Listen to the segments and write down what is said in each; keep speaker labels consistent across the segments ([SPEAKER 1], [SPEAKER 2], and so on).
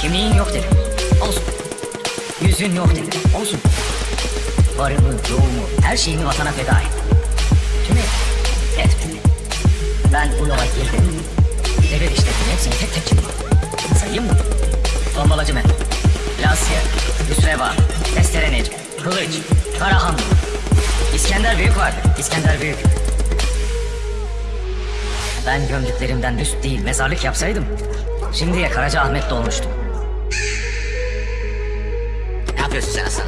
[SPEAKER 1] Kimliğin yok dedim. Olsun. Yüzün yok dedim. Olsun. Varımı, yoğumu, her şeyimi vatana feda et. Tümü ettim. Ben bu yola girdim. Devir işlettim hepsini tek tek çıkma. Sayayım mı? Tombalacı men. Lasya, Hüsreva, Testere Necmi, Kılıç, Karahan. İskender Büyük vardı. İskender Büyük. Ben gömdüklerimden üst değil mezarlık yapsaydım şimdiye Karaca Ahmet dolmuştum.
[SPEAKER 2] Hasan?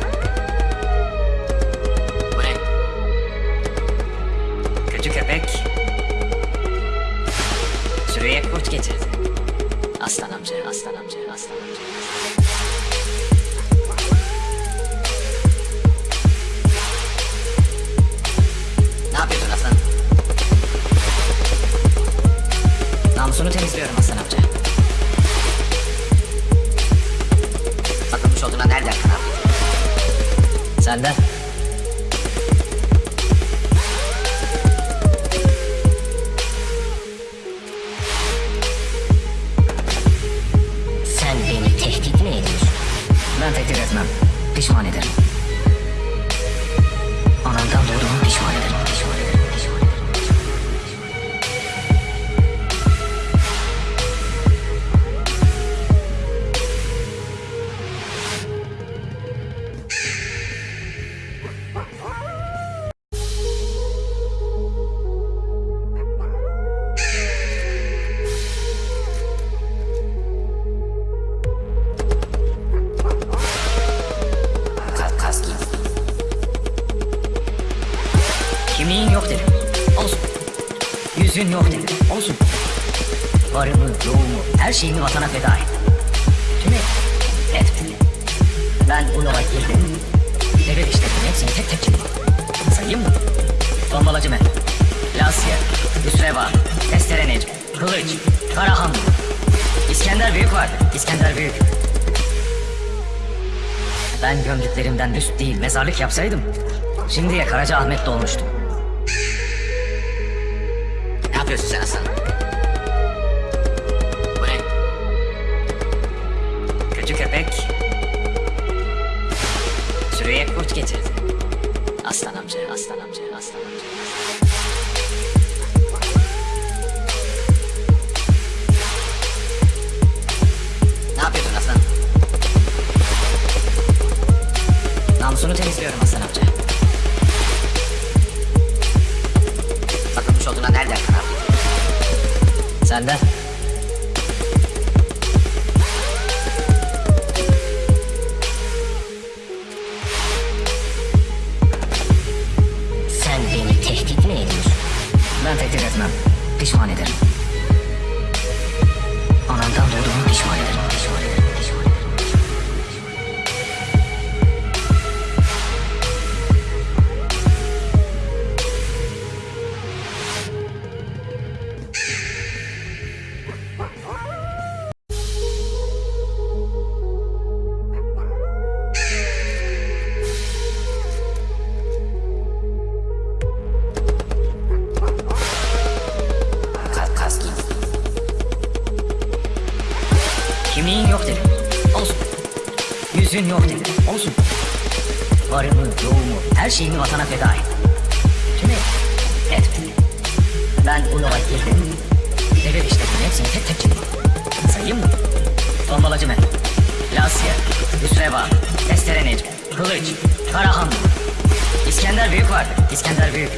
[SPEAKER 2] Bu ne?
[SPEAKER 1] Köpek sürüye kurt getirdi. Aslan amca, aslan amca, aslan amca.
[SPEAKER 2] Ne
[SPEAKER 1] Senden
[SPEAKER 2] Sen beni tehdit mi ediyorsun?
[SPEAKER 1] ben tehdit etmem. Pişman ederim. Yok dedim. Olsun. Yüzün yok dedim. Olsun. Varımı, yoğumu, her şeyimi vatana feda et. Tümü ettim. Ben bu yola girdim. Devir işlettim hepsini tek tek çıkma. Sayayım mı? Tombalacı men. Lasya, Hüsreva, Testere Kılıç, Karahan. İskender Büyük vardı. İskender Büyük. Ben gömdüklerimden üst değil mezarlık yapsaydım şimdiye Karaca Ahmet dolmuştum.
[SPEAKER 2] Yapıyorsun sen Hasan? Bu ne?
[SPEAKER 1] Kötü köpek sürüye kurt getirdi. Aslan amca, aslan amca, aslan amca.
[SPEAKER 2] Ne yapıyorsun Hasan?
[SPEAKER 1] Namusunu temizliyorum aslan amca. Senden Yüzün yok dedim. Olsun. Varımı, yoğumu, her şeyimi vatana feda et. Tümü ettim. Ben bu yola girdim. Devir işlettim hepsini tek tek çıkma. Sayayım mı? Tombalacı men. Lasya, Hüsreva, Testere Necmi, Kılıç, Karahan. İskender Büyük vardı. İskender Büyük.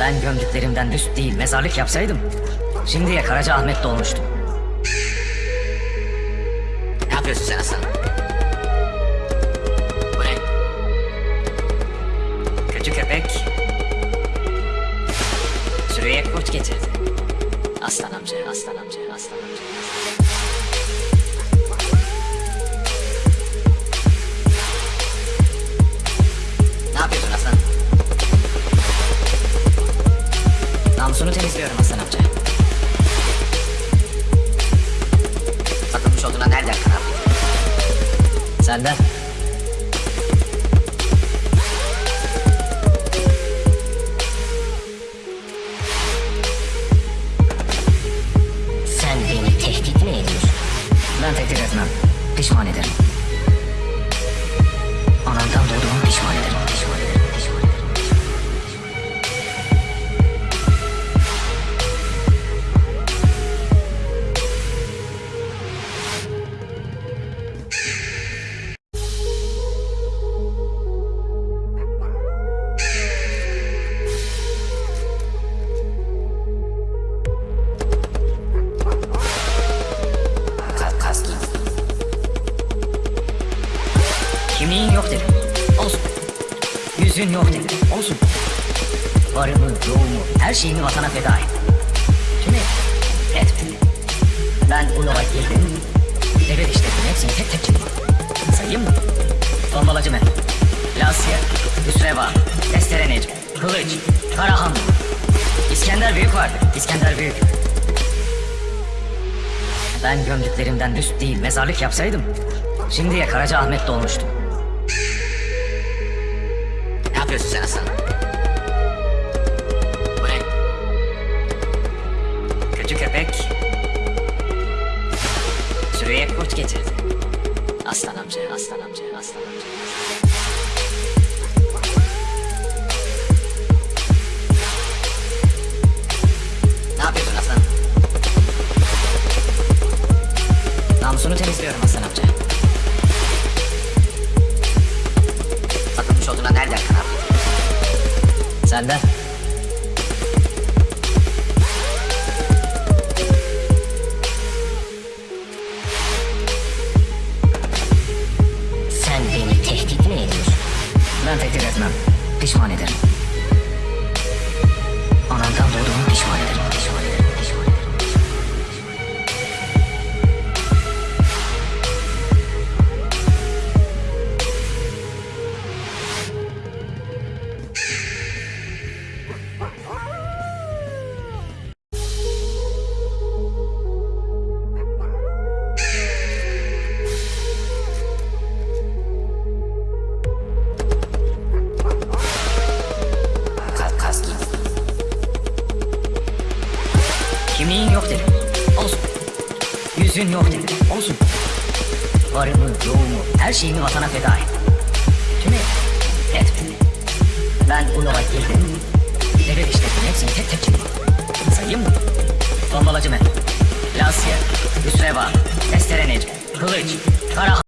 [SPEAKER 1] Ben gömdüklerimden üst değil mezarlık yapsaydım şimdiye Karaca Ahmet dolmuştum.
[SPEAKER 2] Ne yapıyorsun sen Hasan? Bu
[SPEAKER 1] benden.
[SPEAKER 2] Sen beni tehdit mi ediyorsun? Ben tehdit etmem. Pişman ederim.
[SPEAKER 1] Yüzün yok dedi. Olsun. Varımı, yoğumu, her şeyimi vatana feda et. Şimdi etme. Ben Ulova girdim. Devir işlettim. Hepsini tek tek çıktım. Sayayım mı? Tombalacı Mehmet. Lasya, Hüsreva, Testere Necmi, Kılıç, Karahan. İskender Büyük vardı. İskender Büyük. Ben gömdüklerimden üst değil mezarlık yapsaydım şimdiye Karaca Ahmet dolmuştu.
[SPEAKER 2] Yapıyorsun sen aslanım? Bu ne?
[SPEAKER 1] Kötü köpek sürüye kurt getirdi. Aslan amca, aslan amca, aslan amca.
[SPEAKER 2] Ne
[SPEAKER 1] Senden.
[SPEAKER 2] Sen beni tehdit mi ediyorsun?
[SPEAKER 1] Ben tehdit etmem. Pişman ederim. Yüzün yok dedim. Olsun. Varımı, yoğumu, her şeyimi vatana feda et. Şimdi etme. Ben Ulova girdim. Devir işlettim. Hepsini tek tek çıktım. Sayayım mı? Tombalacı Mehmet. Lasya, Hüsreva, Testere Necmi, Kılıç, Karahan.